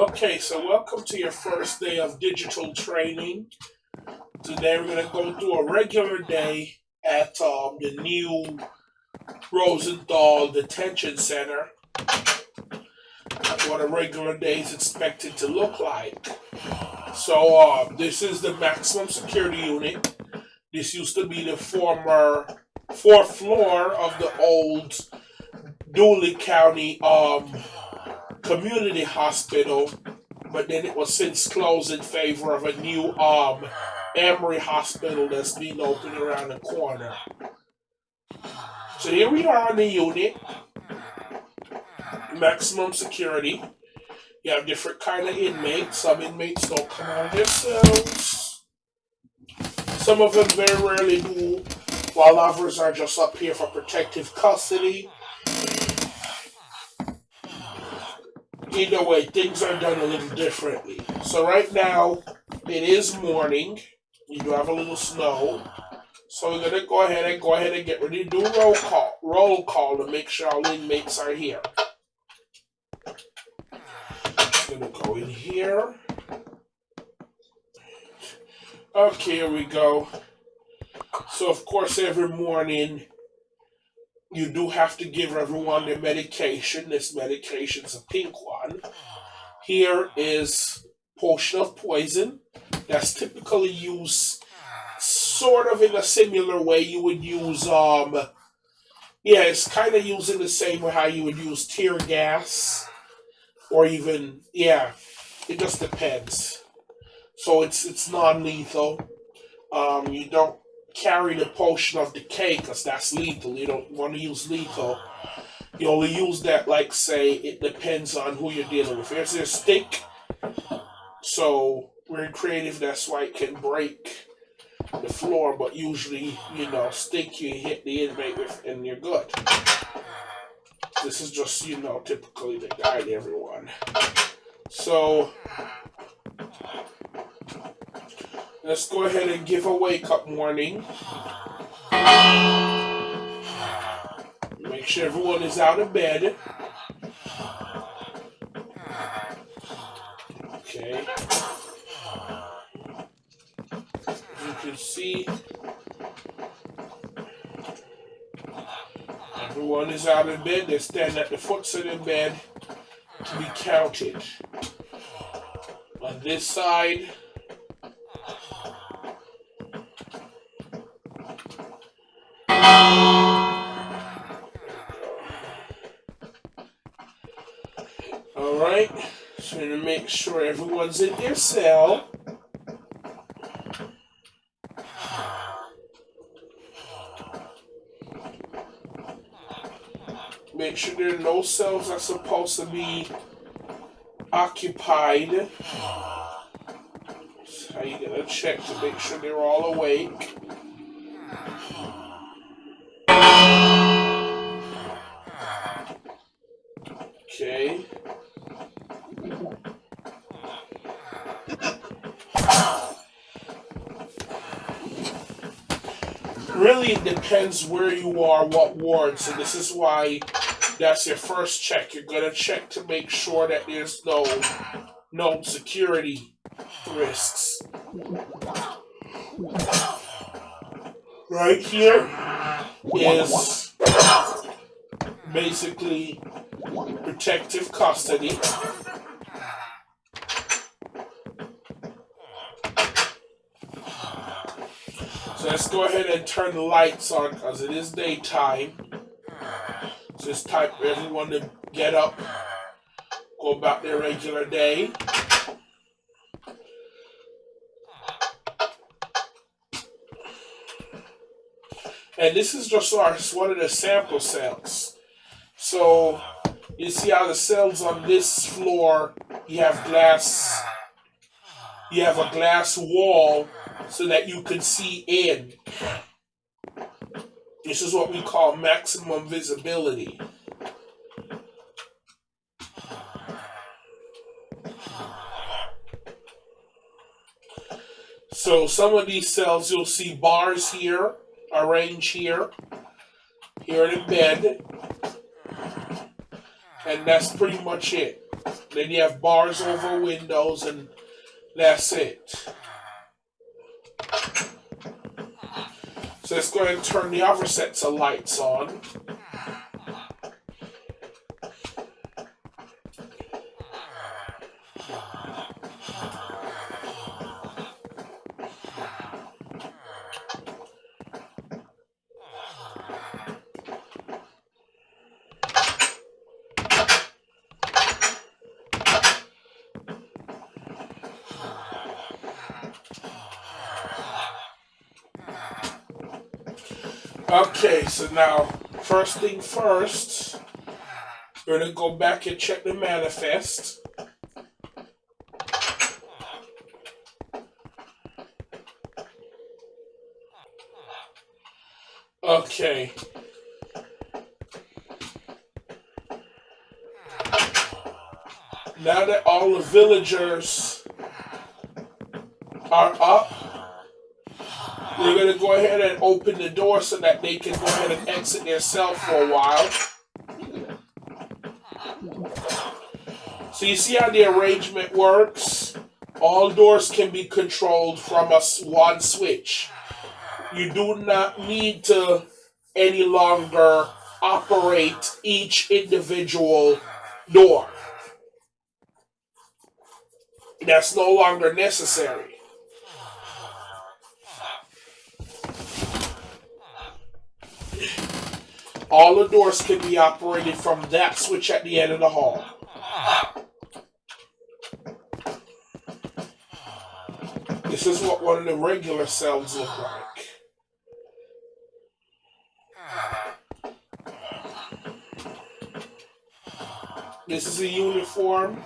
Okay, so welcome to your first day of digital training. Today we're going to go through a regular day at um, the new Rosenthal Detention Center. That's What a regular day is expected to look like. So um, this is the maximum security unit. This used to be the former fourth floor of the old Dooley County um, community hospital, but then it was since closed in favor of a new um Emory Hospital that's being opened around the corner. So here we are on the unit. Maximum security. You have different kind of inmates. Some inmates don't come out cells. Some of them very rarely do, while others are just up here for protective custody. Either way, things are done a little differently. So right now, it is morning. You do have a little snow. So we're gonna go ahead and go ahead and get ready to do roll call. Roll call to make sure all inmates are here. Gonna go in here. Okay, here we go. So of course every morning you do have to give everyone their medication. This medication is a pink one. Here is potion of poison. That's typically used sort of in a similar way you would use um yeah, it's kind of used in the same way how you would use tear gas or even yeah, it just depends. So it's it's non-lethal. Um, you don't carry the potion of the decay because that's lethal. You don't want to use lethal. You only use that, like, say, it depends on who you're dealing with. Here's a stick. So, we're creative, that's why it can break the floor, but usually, you know, stick you hit the inmate with and you're good. This is just, you know, typically the guide everyone. So, Let's go ahead and give a wake up warning. Make sure everyone is out of bed. Okay. You can see everyone is out of bed. They stand at the foot of the bed to be counted. On this side, sure in their cell. Make sure there are no cells that are supposed to be occupied. So how you gonna check to make sure they're all awake. Depends where you are, what ward. So this is why that's your first check. You're gonna check to make sure that there's no no security risks. Right here is basically protective custody. Let's go ahead and turn the lights on because it is daytime. So it's time for everyone to get up, go about their regular day. And this is just our, one of the sample cells. So you see how the cells on this floor, you have glass, you have a glass wall so that you can see in. This is what we call maximum visibility. So some of these cells, you'll see bars here, arranged here, here in bed, and that's pretty much it. Then you have bars over windows, and that's it. So let's go ahead and turn the other sets of lights on. So now, first thing first, we're gonna go back and check the manifest. Okay. Now that all the villagers are up, we're going to go ahead and open the door so that they can go ahead and exit their cell for a while. So you see how the arrangement works? All doors can be controlled from a one switch. You do not need to any longer operate each individual door. That's no longer necessary. All the doors can be operated from that switch at the end of the hall. This is what one of the regular cells look like. This is a uniform.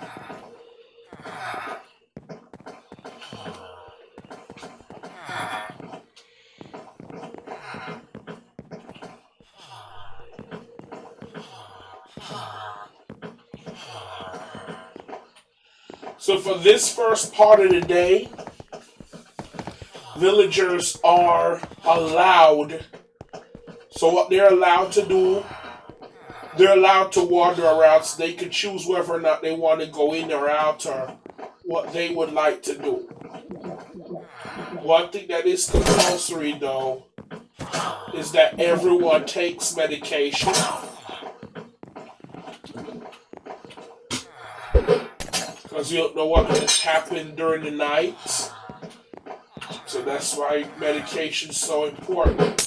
For this first part of the day, villagers are allowed. So what they're allowed to do, they're allowed to wander around so they can choose whether or not they want to go in or out or what they would like to do. One thing that is compulsory though is that everyone takes medication because you don't know what has happened during the night. So that's why medication is so important.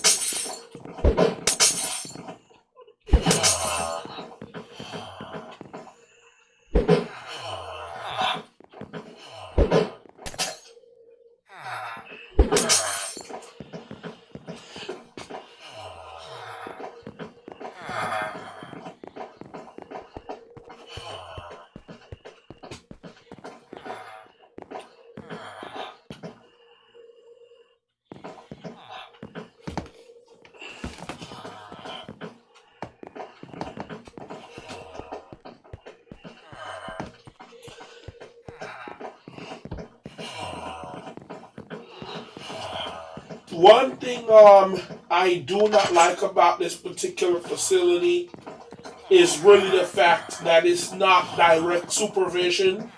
One thing um, I do not like about this particular facility is really the fact that it's not direct supervision.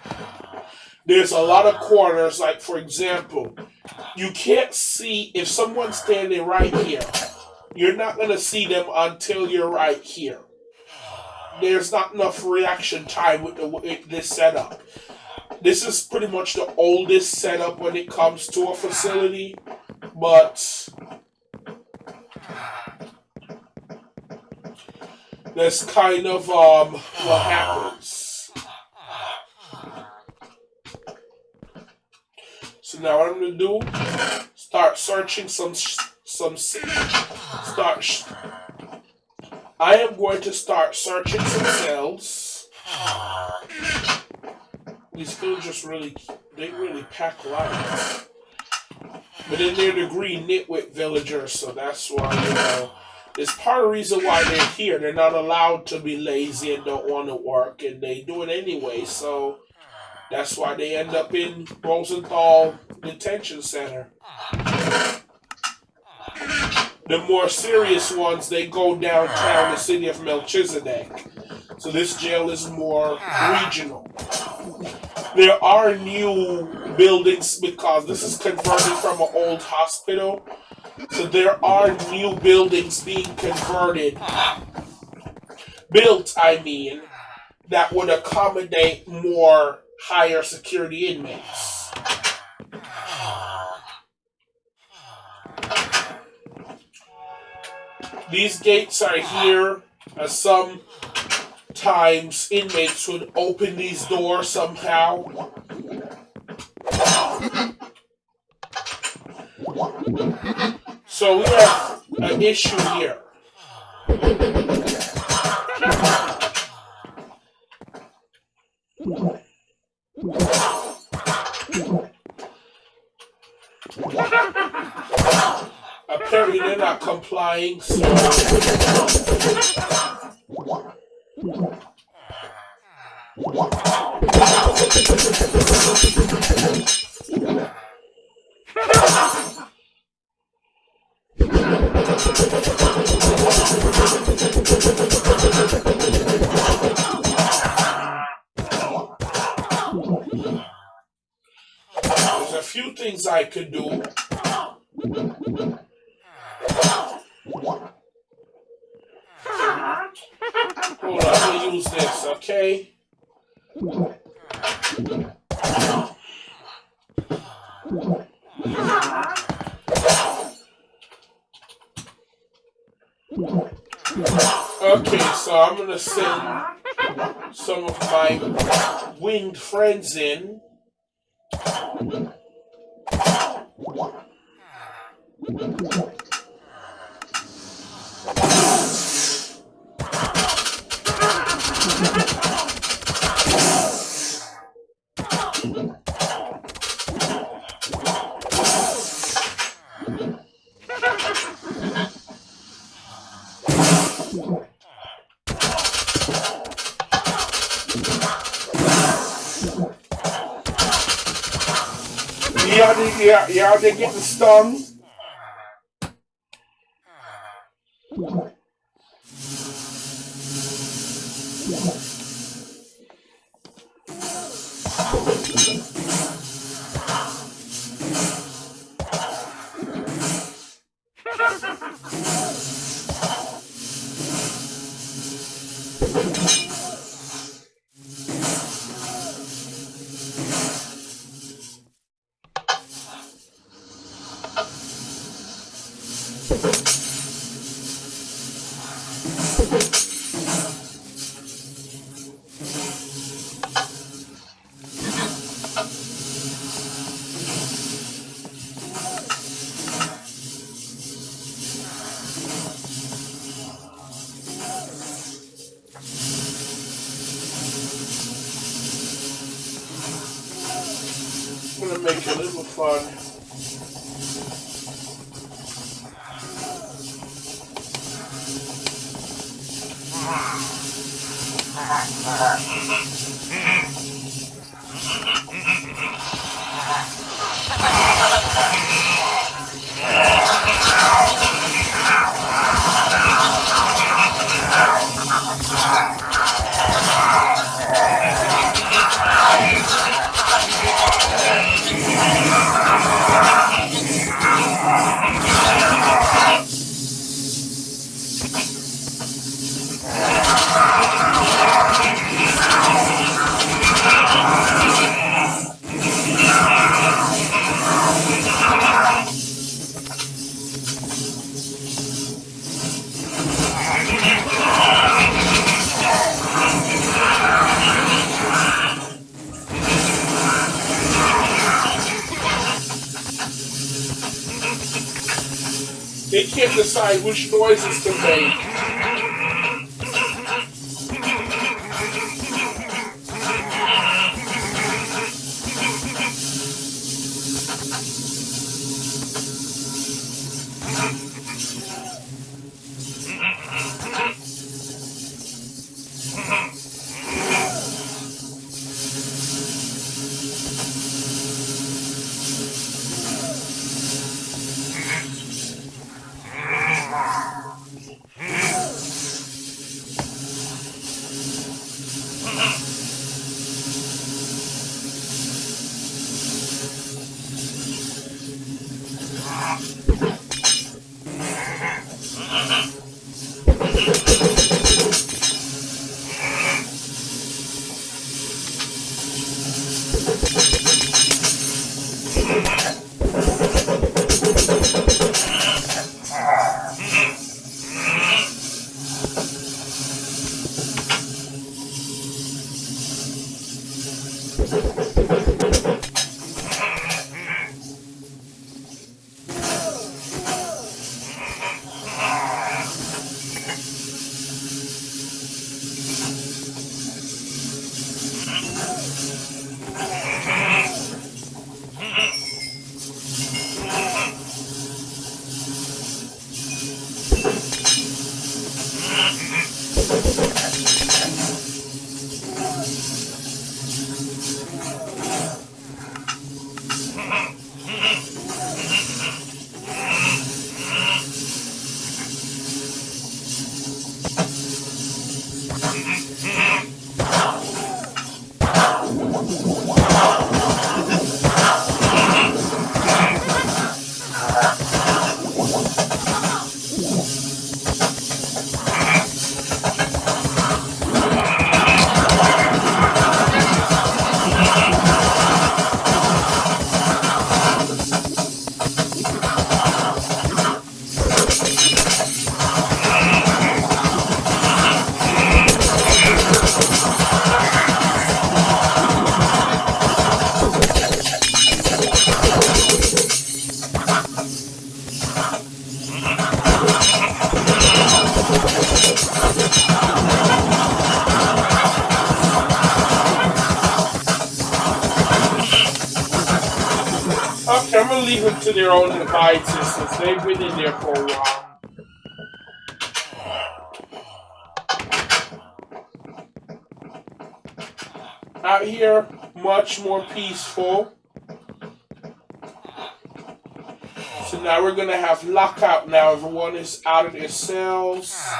There's a lot of corners, like for example, you can't see if someone's standing right here. You're not going to see them until you're right here. There's not enough reaction time with, the, with this setup. This is pretty much the oldest setup when it comes to a facility but that's kind of um, what happens. So now what I'm gonna do? Start searching some some start. I am going to start searching some cells. These villagers really, they really pack light. But then they're the green nitwit villagers, so that's why, you know, it's part of the reason why they're here. They're not allowed to be lazy and don't want to work, and they do it anyway, so that's why they end up in Rosenthal Detention Center. The more serious ones, they go downtown the city of Melchizedek. So this jail is more regional. There are new buildings because this is converted from an old hospital. So there are new buildings being converted, built, I mean, that would accommodate more higher security inmates. These gates are here as some times inmates would open these doors somehow. So we have an issue here. Apparently they're not complying, so there's a few things I could do. Hold on, let me use this, okay? Okay, so I'm gonna send some of my winged friends in. Yeah, they, yeah, yeah, they getting stung. I'm gonna make a little fun. They can't decide which to their own devices since they've been in there for a while. Out here, much more peaceful. So now we're gonna have lockout now. Everyone is out of their cells.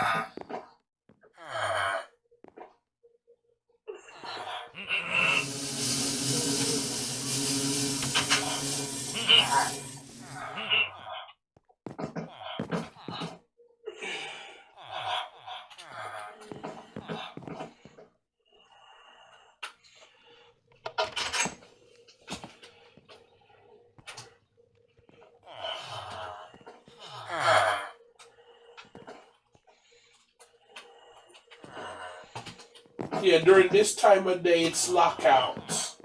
Yeah, during this time of day, it's lockout.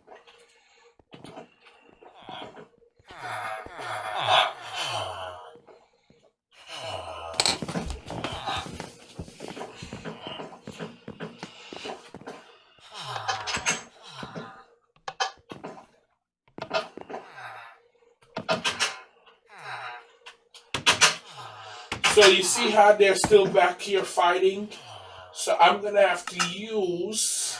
So you see how they're still back here fighting? So I'm gonna have to use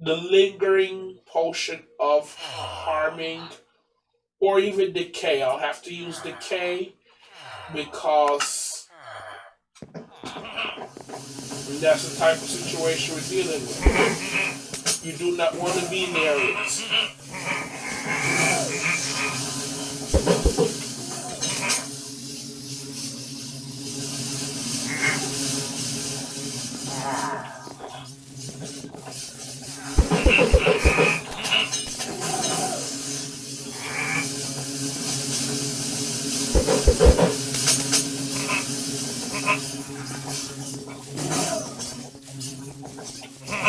the lingering potion of harming or even decay. I'll have to use decay because that's the type of situation we're dealing with. You do not want to be near it. Ha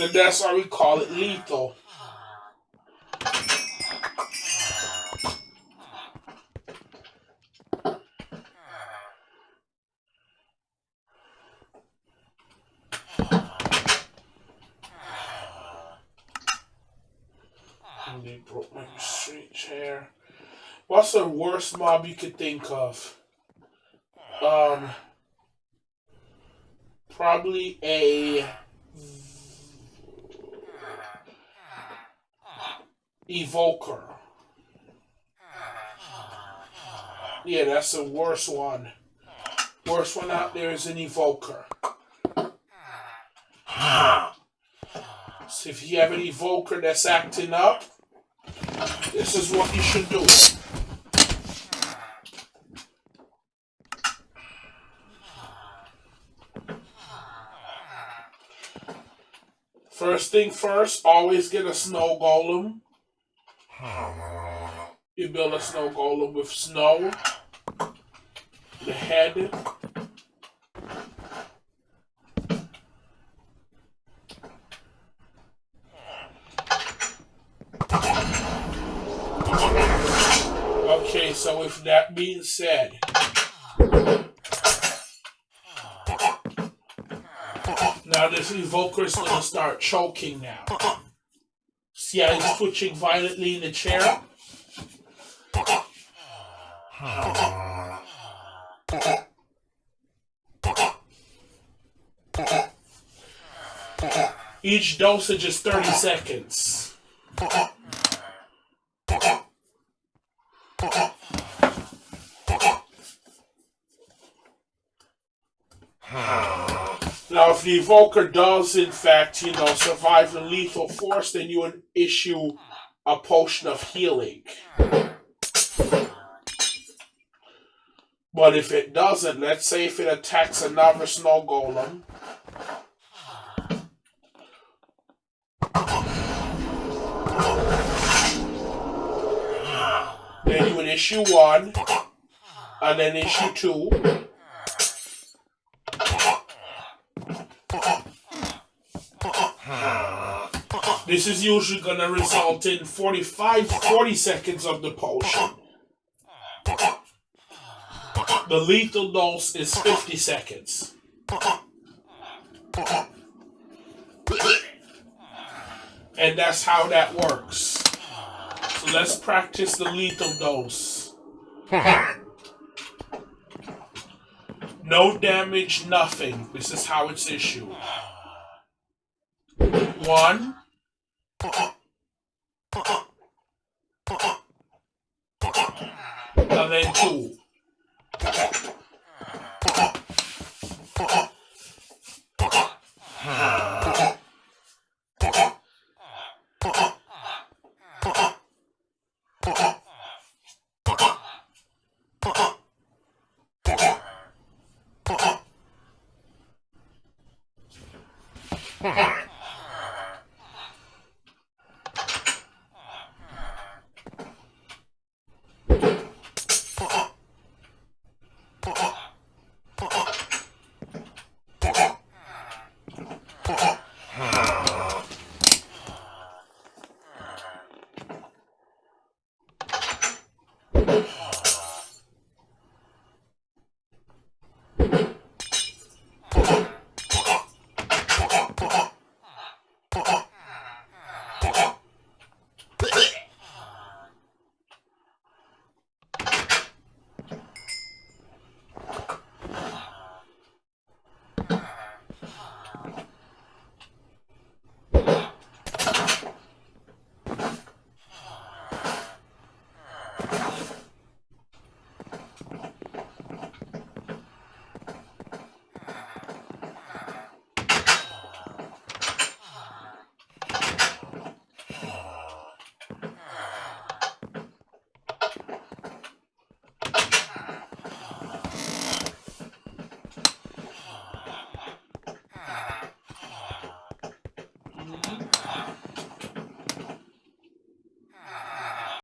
And that's why we call it lethal. They broke my straight chair. What's the worst mob you could think of? Um, probably a evoker. Yeah, that's the worst one. Worst one out there is an evoker. So if you have an evoker that's acting up, this is what you should do. First thing first, always get a snow golem. You build a snow golem with snow, the head, Okay, so with that being said, now this evoker is gonna start choking now. See how he's twitching violently in the chair? Each dosage is 30 seconds. Now, if the evoker does, in fact, you know, survive the lethal force, then you would issue a potion of healing. But if it doesn't, let's say if it attacks another snow golem, then you would issue one, and then issue two. This is usually going to result in 45, 40 seconds of the potion. The lethal dose is 50 seconds. And that's how that works. So let's practice the lethal dose. No damage, nothing. This is how it's issued. One. And then two. Oh, oh.